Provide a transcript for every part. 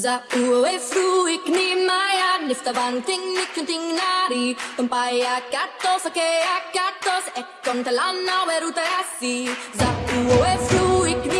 Za Zaue fruik ni maya niftavanting nikunting nari. Tumpaya katos ake akatos ekontalana weruta asi Zaue fruik ni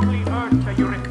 probably earned you're